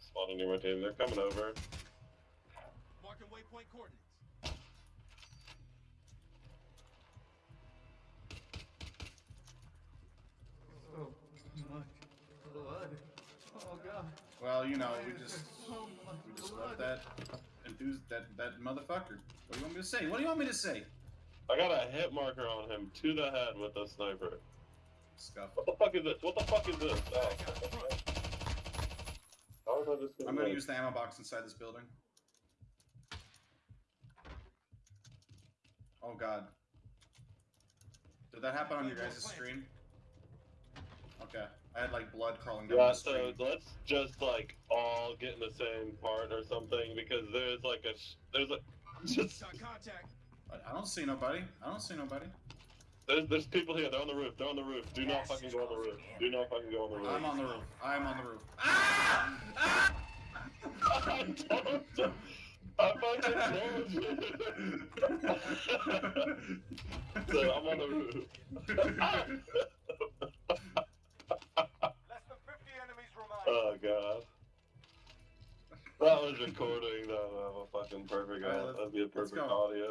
spawning near my team. They're coming over. Marking waypoint coordinates. Oh, much blood. Oh god. Well, you know, we just So we just blood. left that enthused that that motherfucker. What do you want me to say? What do you want me to say? I got a hit marker on him to the head with a sniper. Scuff. What the fuck is this? What the fuck is this? Oh. How is I just I'm gonna like- use the ammo box inside this building. Oh god. Did that happen on your guys' screen? Okay. I had like blood crawling down Yeah, the so let's just like all get in the same part or something because there's like a sh- there's a just contact. I I don't see nobody. I don't see nobody. there's there's people here. They're on the roof. They're on the roof. Do not fucking go on the roof. Do not fucking go on the roof. I'm on the roof. I'm on the roof. Ah! I fucking told you. so I'm on the roof. Less than 50 enemies remain. Oh god. That was recording. That would have a fucking perfect. Let's- that'd be a perfect audio.